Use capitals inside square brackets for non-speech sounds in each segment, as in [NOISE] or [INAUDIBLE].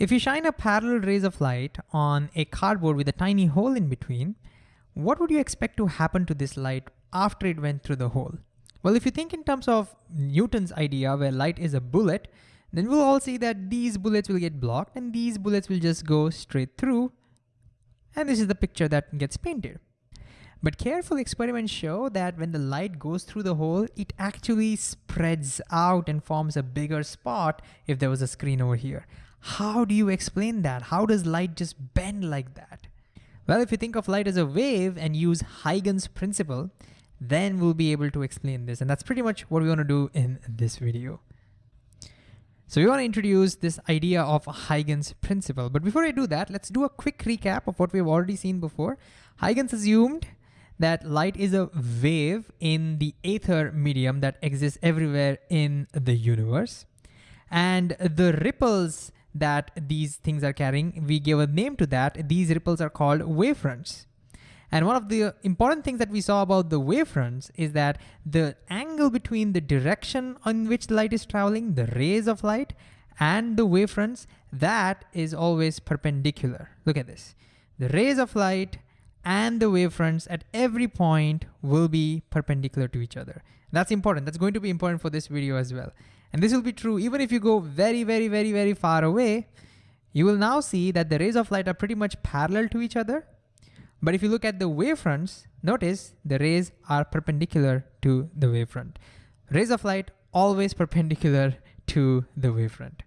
If you shine a parallel rays of light on a cardboard with a tiny hole in between, what would you expect to happen to this light after it went through the hole? Well, if you think in terms of Newton's idea where light is a bullet, then we'll all see that these bullets will get blocked and these bullets will just go straight through. And this is the picture that gets painted. But careful experiments show that when the light goes through the hole, it actually spreads out and forms a bigger spot if there was a screen over here. How do you explain that? How does light just bend like that? Well, if you think of light as a wave and use Huygens principle, then we'll be able to explain this. And that's pretty much what we wanna do in this video. So we wanna introduce this idea of Huygens principle. But before I do that, let's do a quick recap of what we've already seen before. Huygens assumed that light is a wave in the ether medium that exists everywhere in the universe. And the ripples that these things are carrying, we give a name to that. These ripples are called wavefronts. And one of the important things that we saw about the wavefronts is that the angle between the direction on which the light is traveling, the rays of light, and the wavefronts, that is always perpendicular. Look at this. The rays of light and the wavefronts at every point will be perpendicular to each other. That's important. That's going to be important for this video as well. And this will be true even if you go very, very, very, very far away, you will now see that the rays of light are pretty much parallel to each other. But if you look at the wavefronts, notice the rays are perpendicular to the wavefront. Rays of light always perpendicular to the wavefront.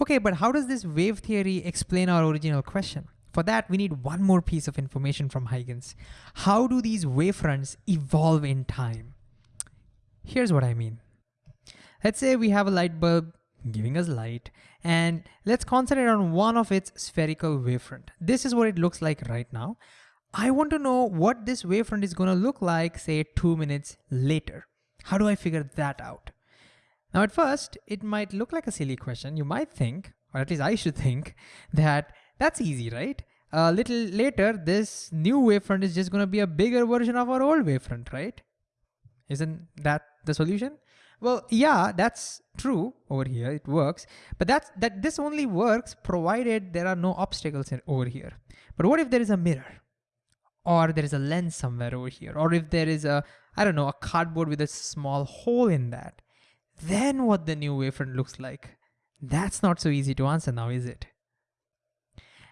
Okay, but how does this wave theory explain our original question? For that, we need one more piece of information from Huygens. How do these wavefronts evolve in time? Here's what I mean. Let's say we have a light bulb giving us light and let's concentrate on one of its spherical wavefront. This is what it looks like right now. I want to know what this wavefront is gonna look like, say two minutes later. How do I figure that out? Now at first, it might look like a silly question. You might think, or at least I should think, that that's easy, right? A little later, this new wavefront is just gonna be a bigger version of our old wavefront, right? Isn't that the solution? Well, yeah, that's true over here, it works, but that's, that this only works provided there are no obstacles in, over here. But what if there is a mirror? Or there is a lens somewhere over here? Or if there is a, I don't know, a cardboard with a small hole in that? Then what the new wavefront looks like? That's not so easy to answer now, is it?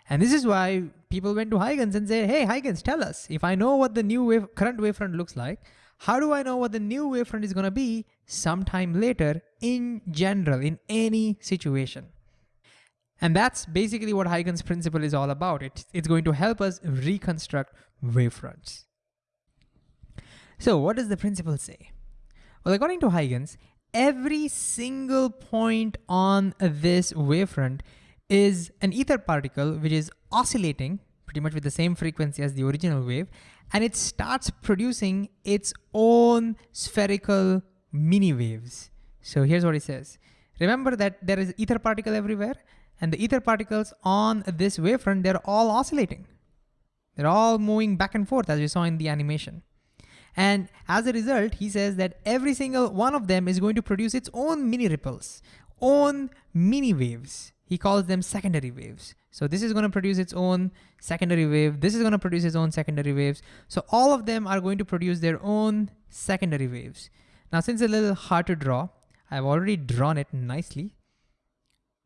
And this is why people went to Huygens and said, hey, Huygens, tell us, if I know what the new wave, current wavefront looks like, how do I know what the new wavefront is gonna be sometime later in general, in any situation? And that's basically what Huygens principle is all about. It, it's going to help us reconstruct wavefronts. So what does the principle say? Well, according to Huygens, every single point on this wavefront is an ether particle which is oscillating pretty much with the same frequency as the original wave and it starts producing its own spherical mini waves. So here's what it says. Remember that there is ether particle everywhere and the ether particles on this wavefront, they're all oscillating. They're all moving back and forth as we saw in the animation. And as a result, he says that every single one of them is going to produce its own mini ripples, own mini waves. He calls them secondary waves. So this is gonna produce its own secondary wave. This is gonna produce its own secondary waves. So all of them are going to produce their own secondary waves. Now, since it's a little hard to draw, I've already drawn it nicely.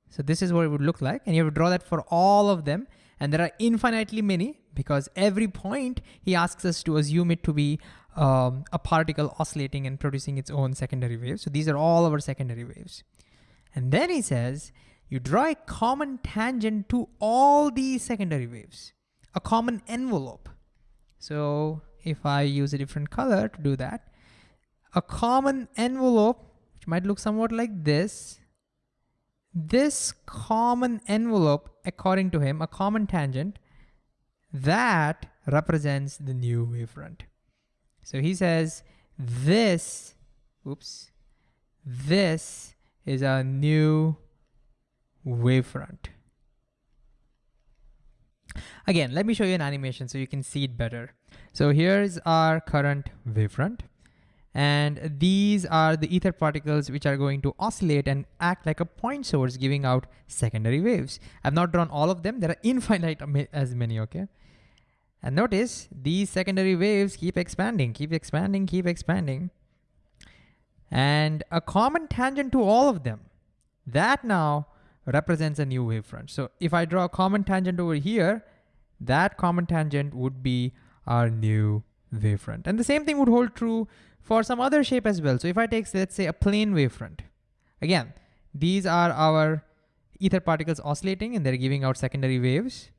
So this is what it would look like. And you have to draw that for all of them. And there are infinitely many because every point he asks us to assume it to be um, a particle oscillating and producing its own secondary waves. So these are all our secondary waves. And then he says, you draw a common tangent to all these secondary waves, a common envelope. So if I use a different color to do that, a common envelope, which might look somewhat like this, this common envelope, according to him, a common tangent, that represents the new wavefront. So he says this, oops, this is a new wavefront. Again, let me show you an animation so you can see it better. So here's our current wavefront. And these are the ether particles which are going to oscillate and act like a point source giving out secondary waves. I've not drawn all of them. There are [LAUGHS] infinite as many, okay? And notice these secondary waves keep expanding, keep expanding, keep expanding. And a common tangent to all of them, that now represents a new wavefront. So if I draw a common tangent over here, that common tangent would be our new wavefront. And the same thing would hold true for some other shape as well. So if I take, let's say a plane wavefront, again, these are our ether particles oscillating and they're giving out secondary waves.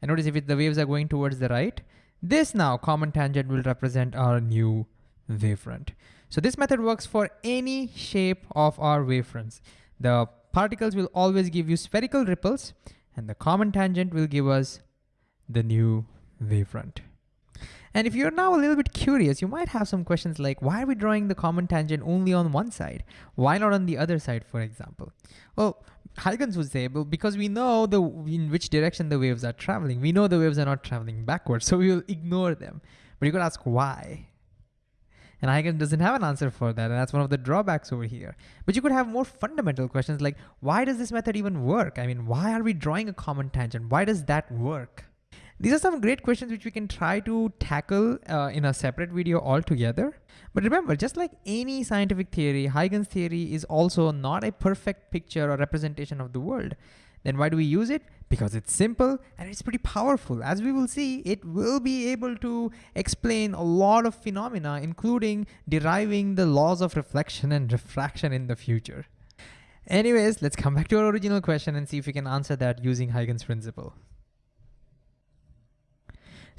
And notice if it, the waves are going towards the right, this now common tangent will represent our new wavefront. So this method works for any shape of our wavefronts. The particles will always give you spherical ripples and the common tangent will give us the new wavefront. And if you're now a little bit curious, you might have some questions like, why are we drawing the common tangent only on one side? Why not on the other side, for example? Well, Huygens would say, well, because we know the in which direction the waves are traveling. We know the waves are not traveling backwards, [LAUGHS] so we will ignore them. But you could ask why. And Huygens doesn't have an answer for that, and that's one of the drawbacks over here. But you could have more fundamental questions like, why does this method even work? I mean, why are we drawing a common tangent? Why does that work? These are some great questions which we can try to tackle uh, in a separate video altogether. But remember, just like any scientific theory, Huygens theory is also not a perfect picture or representation of the world. Then why do we use it? Because it's simple and it's pretty powerful. As we will see, it will be able to explain a lot of phenomena, including deriving the laws of reflection and refraction in the future. Anyways, let's come back to our original question and see if we can answer that using Huygens principle.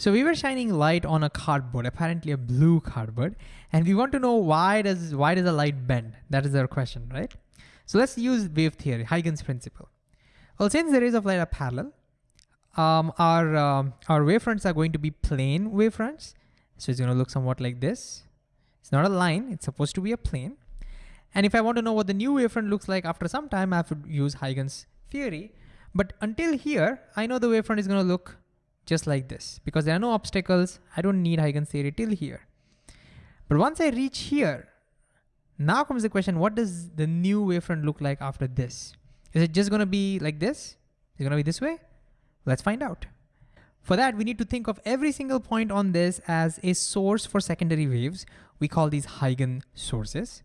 So we were shining light on a cardboard, apparently a blue cardboard, and we want to know why does why does the light bend? That is our question, right? So let's use wave theory, Huygens principle. Well, since the rays of light are parallel, um, our um, our wavefronts are going to be plane wavefronts. So it's going to look somewhat like this. It's not a line, it's supposed to be a plane. And if I want to know what the new wavefront looks like after some time, I have to use Huygens theory. But until here, I know the wavefront is going to look just like this. Because there are no obstacles, I don't need Huygens theory till here. But once I reach here, now comes the question, what does the new wavefront look like after this? Is it just gonna be like this? Is it gonna be this way? Let's find out. For that, we need to think of every single point on this as a source for secondary waves. We call these Huygens sources.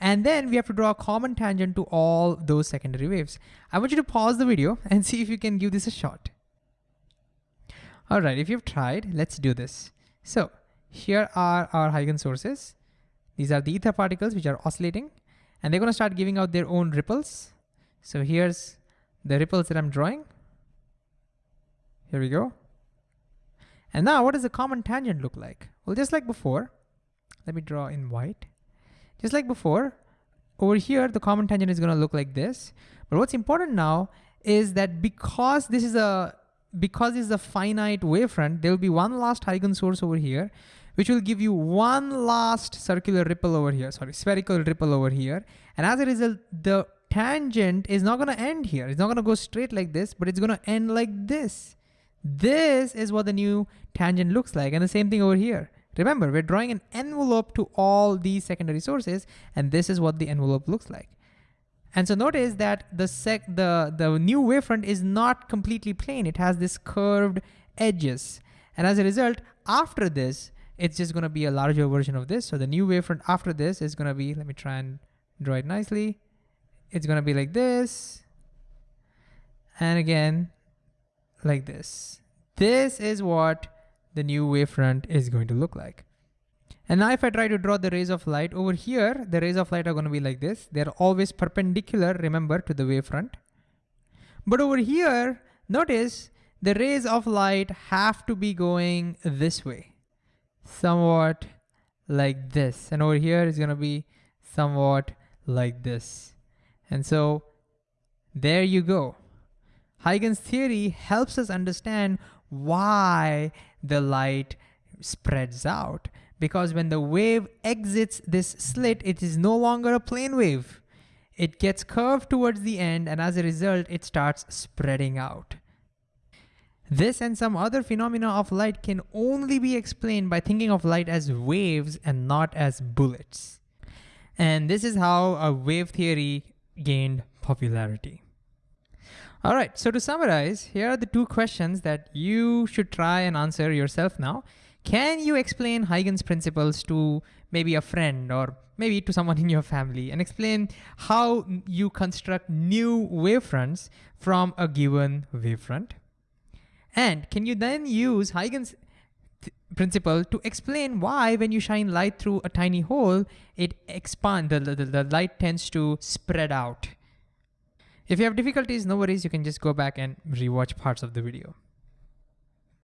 And then we have to draw a common tangent to all those secondary waves. I want you to pause the video [LAUGHS] and see if you can give this a shot. All right, if you've tried, let's do this. So here are our Huygens sources. These are the ether particles which are oscillating and they're gonna start giving out their own ripples. So here's the ripples that I'm drawing. Here we go. And now what does the common tangent look like? Well, just like before, let me draw in white. Just like before, over here, the common tangent is gonna look like this. But what's important now is that because this is a because it's a finite wavefront, there will be one last Huygens source over here, which will give you one last circular ripple over here, sorry, spherical ripple over here. And as a result, the tangent is not gonna end here. It's not gonna go straight like this, but it's gonna end like this. This is what the new tangent looks like. And the same thing over here. Remember, we're drawing an envelope to all these secondary sources, and this is what the envelope looks like. And so notice that the sec the, the new wavefront is not completely plane. It has this curved edges. And as a result, after this, it's just gonna be a larger version of this. So the new wavefront after this is gonna be, let me try and draw it nicely. It's gonna be like this. And again, like this. This is what the new wavefront is going to look like. And now if I try to draw the rays of light over here, the rays of light are gonna be like this. They're always perpendicular, remember, to the wavefront. But over here, notice the rays of light have to be going this way, somewhat like this. And over here is gonna be somewhat like this. And so there you go. Huygens theory helps us understand why the light spreads out because when the wave exits this slit, it is no longer a plane wave. It gets curved towards the end and as a result, it starts spreading out. This and some other phenomena of light can only be explained by thinking of light as waves and not as bullets. And this is how a wave theory gained popularity. All right, so to summarize, here are the two questions that you should try and answer yourself now. Can you explain Huygens principles to maybe a friend or maybe to someone in your family and explain how you construct new wavefronts from a given wavefront? And can you then use Huygens principle to explain why when you shine light through a tiny hole, it expands, the, the, the light tends to spread out. If you have difficulties, no worries, you can just go back and rewatch parts of the video.